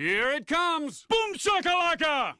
Here it comes! Boom shakalaka!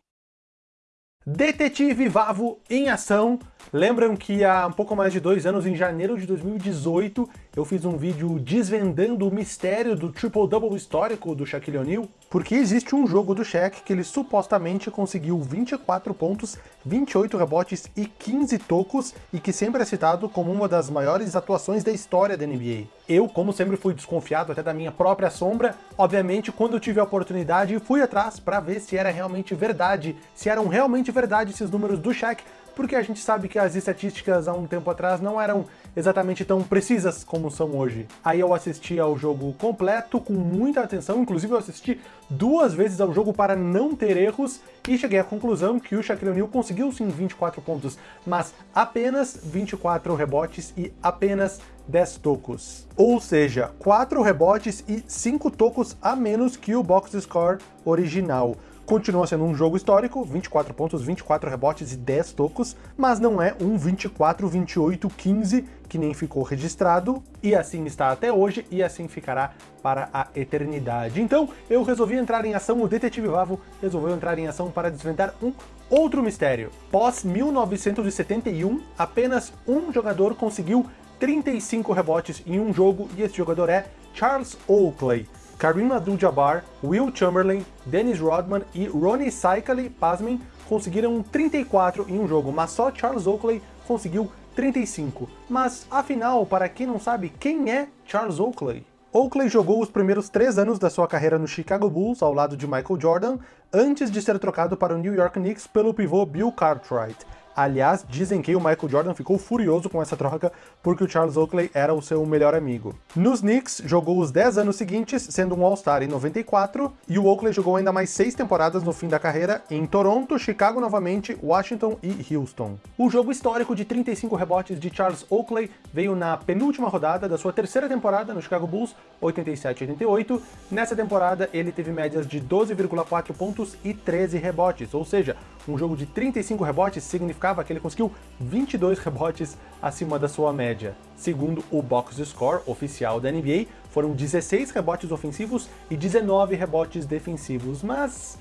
Detetive Vavo em ação. Lembram que há um pouco mais de dois anos, em janeiro de 2018, eu fiz um vídeo desvendando o mistério do triple-double histórico do Shaquille O'Neal? Porque existe um jogo do Shaq que ele supostamente conseguiu 24 pontos, 28 rebotes e 15 tocos, e que sempre é citado como uma das maiores atuações da história da NBA. Eu, como sempre, fui desconfiado até da minha própria sombra. Obviamente, quando eu tive a oportunidade, fui atrás para ver se era realmente verdade, se eram realmente verdade esses números do Shaq, porque a gente sabe que as estatísticas há um tempo atrás não eram exatamente tão precisas como são hoje. Aí eu assisti ao jogo completo com muita atenção, inclusive eu assisti duas vezes ao jogo para não ter erros e cheguei à conclusão que o Shaquille O'Neal conseguiu sim 24 pontos, mas apenas 24 rebotes e apenas 10 tocos. Ou seja, 4 rebotes e 5 tocos a menos que o box score original. Continua sendo um jogo histórico, 24 pontos, 24 rebotes e 10 tocos, mas não é um 24, 28, 15 que nem ficou registrado, e assim está até hoje, e assim ficará para a eternidade. Então, eu resolvi entrar em ação, o Detetive Vavo resolveu entrar em ação para desvendar um outro mistério. Pós 1971, apenas um jogador conseguiu 35 rebotes em um jogo, e esse jogador é Charles Oakley. Kareem Abdul-Jabbar, Will Chamberlain, Dennis Rodman e Ronnie Cycli, pasmem, conseguiram 34 em um jogo, mas só Charles Oakley conseguiu 35. Mas, afinal, para quem não sabe, quem é Charles Oakley? Oakley jogou os primeiros três anos da sua carreira no Chicago Bulls, ao lado de Michael Jordan, antes de ser trocado para o New York Knicks pelo pivô Bill Cartwright. Aliás, dizem que o Michael Jordan ficou furioso com essa troca porque o Charles Oakley era o seu melhor amigo. Nos Knicks, jogou os 10 anos seguintes, sendo um All-Star em 94, e o Oakley jogou ainda mais 6 temporadas no fim da carreira em Toronto, Chicago novamente, Washington e Houston. O jogo histórico de 35 rebotes de Charles Oakley veio na penúltima rodada da sua terceira temporada no Chicago Bulls, 87-88. Nessa temporada, ele teve médias de 12,4 pontos e 13 rebotes, ou seja, um jogo de 35 rebotes significava que ele conseguiu 22 rebotes acima da sua média. Segundo o box score oficial da NBA, foram 16 rebotes ofensivos e 19 rebotes defensivos, mas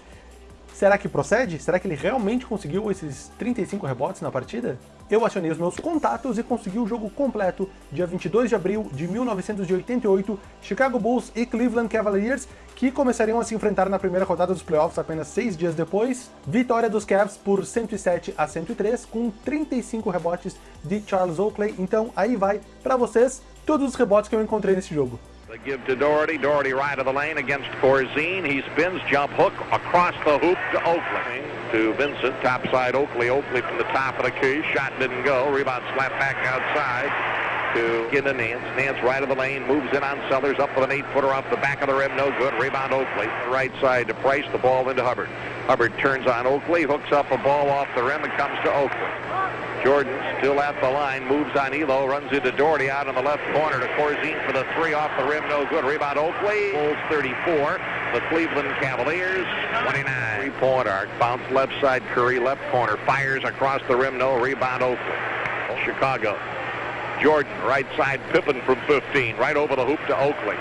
Será que procede? Será que ele realmente conseguiu esses 35 rebotes na partida? Eu acionei os meus contatos e consegui o jogo completo, dia 22 de abril de 1988, Chicago Bulls e Cleveland Cavaliers, que começariam a se enfrentar na primeira rodada dos playoffs apenas seis dias depois. Vitória dos Cavs por 107 a 103, com 35 rebotes de Charles Oakley. Então aí vai para vocês todos os rebotes que eu encontrei nesse jogo. Give to Doherty. Doherty right of the lane against Corzine. He spins, jump hook across the hoop to Oakley. To Vincent, topside Oakley. Oakley from the top of the key. Shot didn't go. Rebound slap back outside to get to Nance. Nance right of the lane, moves in on Sellers, up with an eight-footer off the back of the rim, no good. Rebound Oakley. Right side to Price, the ball into Hubbard. Hubbard turns on Oakley, hooks up a ball off the rim and comes to Oakley. Jordan still at the line, moves on Elo, runs into Doherty out on the left corner to Corzine for the three off the rim, no good. Rebound Oakley, Bulls 34. The Cleveland Cavaliers 29. Three-point arc, bounce left side, Curry left corner, fires across the rim, no rebound Oakley. Chicago. Jordan, right side, Pippen from 15, right over the hoop to Oakley.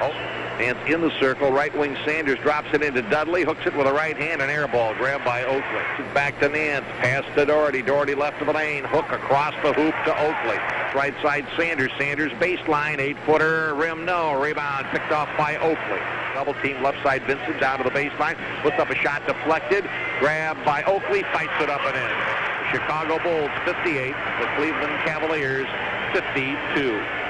Oh. Nance in the circle, right wing Sanders drops it into Dudley, hooks it with a right hand, an air ball grabbed by Oakley. Back to Nance, pass to Doherty, Doherty left of the lane, hook across the hoop to Oakley. Right side Sanders, Sanders baseline, eight footer, rim no, rebound picked off by Oakley. Double team left side Vincent down to the baseline, puts up a shot deflected, grabbed by Oakley, fights it up and in. Chicago Bulls 58, the Cleveland Cavaliers 52.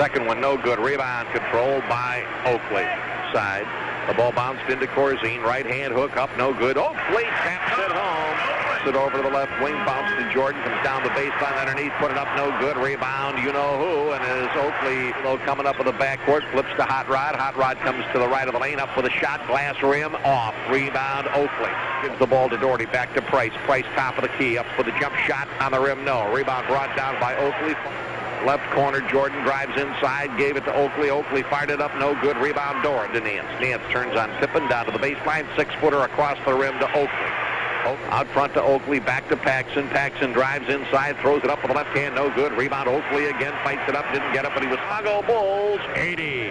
Second one, no good. Rebound controlled by Oakley. Side. The ball bounced into Corzine. Right hand hook up, no good. Oakley taps it home. It over to the left wing, bounce to Jordan, comes down the baseline underneath, put it up, no good. Rebound, you know who, and as Oakley know, coming up with the backcourt, flips to Hot Rod. Hot Rod comes to the right of the lane, up with a shot, glass rim, off. Rebound, Oakley. Gives the ball to Doherty, back to Price. Price top of the key, up for the jump shot on the rim, no. Rebound brought down by Oakley. Left corner, Jordan drives inside, gave it to Oakley. Oakley fired it up, no good. Rebound door to Nance. Nance turns on Pippen down to the baseline, six-footer across the rim to Oakley. Out front to Oakley, back to Paxson. Paxson drives inside, throws it up with the left hand, no good. Rebound Oakley again, fights it up, didn't get it, but he was Chicago Bulls 80.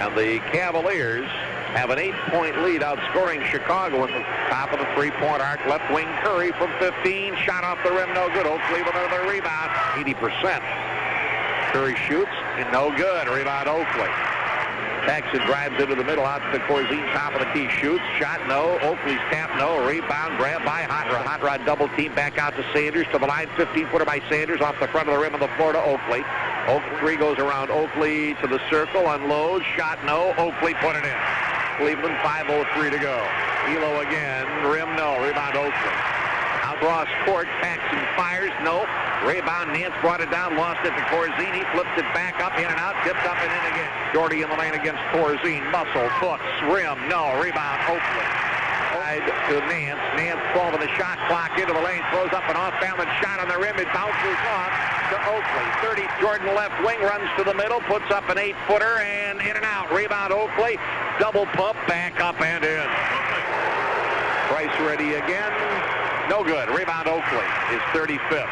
And the Cavaliers have an eight-point lead, outscoring Chicago in the top of the three-point arc. Left wing Curry from 15, shot off the rim, no good. Oakley with another rebound, 80%. Curry shoots, and no good. Rebound Oakley. Paxson drives into the middle out to Corzine, top of the key, shoots, shot no, Oakley's tap no, rebound, grab by Hot Rod. Hot Rod double team back out to Sanders, to the line, 15-footer by Sanders, off the front of the rim of the floor to Oakley. Oakley three goes around Oakley to the circle, unloads, shot no, Oakley put it in. Cleveland 5.03 to go. Elo again, rim no, rebound Oakley. Cross court, Paxson fires, no. Rebound, Nance brought it down, lost it to Corzine, flips it back up, in and out, tipped up and in again. Doherty in the lane against Corzine, muscle, foots, rim, no, rebound, Oakley. Side to Nance, Nance following the shot clock into the lane, throws up an off-balance shot on the rim, it bounces off to Oakley. 30, Jordan left wing, runs to the middle, puts up an eight-footer, and in and out, rebound Oakley, double pump, back up and in. Price ready again, no good, rebound Oakley is 35th.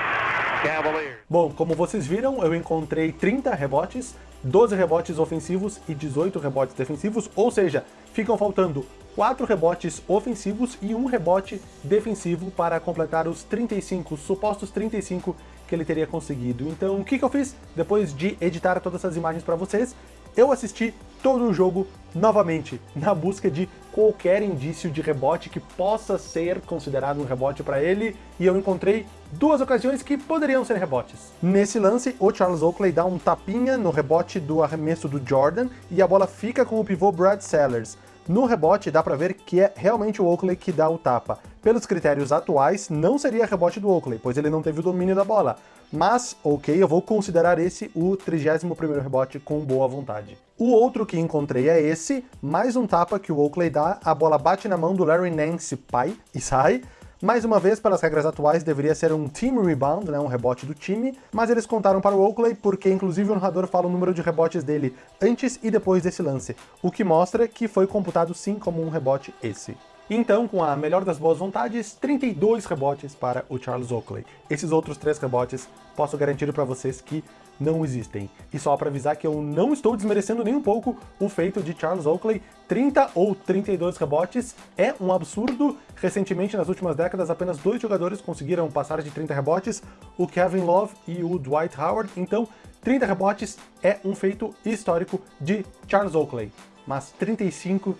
Cavaliers. Bom, como vocês viram, eu encontrei 30 rebotes, 12 rebotes ofensivos e 18 rebotes defensivos, ou seja, ficam faltando 4 rebotes ofensivos e um rebote defensivo para completar os 35, supostos 35 que ele teria conseguido. Então, o que, que eu fiz? Depois de editar todas essas imagens para vocês, eu assisti todo o jogo novamente, na busca de qualquer indício de rebote que possa ser considerado um rebote para ele, e eu encontrei duas ocasiões que poderiam ser rebotes. Nesse lance, o Charles Oakley dá um tapinha no rebote do arremesso do Jordan, e a bola fica com o pivô Brad Sellers. No rebote, dá pra ver que é realmente o Oakley que dá o tapa. Pelos critérios atuais, não seria rebote do Oakley, pois ele não teve o domínio da bola. Mas, ok, eu vou considerar esse o 31º rebote com boa vontade. O outro que encontrei é esse, mais um tapa que o Oakley dá, a bola bate na mão do Larry Nance pai e sai, mais uma vez, pelas regras atuais, deveria ser um team rebound, né, um rebote do time, mas eles contaram para o Oakley porque inclusive o narrador fala o número de rebotes dele antes e depois desse lance, o que mostra que foi computado sim como um rebote esse. Então, com a melhor das boas vontades, 32 rebotes para o Charles Oakley. Esses outros três rebotes, posso garantir para vocês que não existem. E só para avisar que eu não estou desmerecendo nem um pouco o feito de Charles Oakley, 30 ou 32 rebotes é um absurdo. Recentemente, nas últimas décadas, apenas dois jogadores conseguiram passar de 30 rebotes, o Kevin Love e o Dwight Howard, então 30 rebotes é um feito histórico de Charles Oakley. Mas 35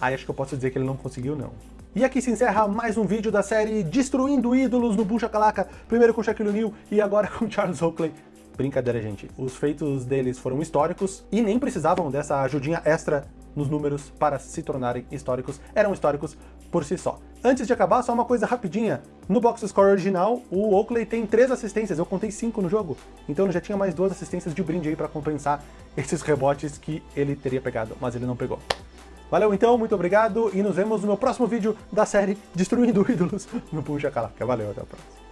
Aí acho que eu posso dizer que ele não conseguiu, não. E aqui se encerra mais um vídeo da série Destruindo Ídolos no Boom Shakalaka, primeiro com Shaquille O'Neal e agora com Charles Oakley. Brincadeira, gente. Os feitos deles foram históricos e nem precisavam dessa ajudinha extra nos números para se tornarem históricos. Eram históricos por si só. Antes de acabar, só uma coisa rapidinha. No box score original, o Oakley tem três assistências, eu contei cinco no jogo. Então ele já tinha mais duas assistências de brinde aí para compensar esses rebotes que ele teria pegado, mas ele não pegou. Valeu então, muito obrigado e nos vemos no meu próximo vídeo da série Destruindo Ídolos no Puxa Calaca. Valeu, até a próxima.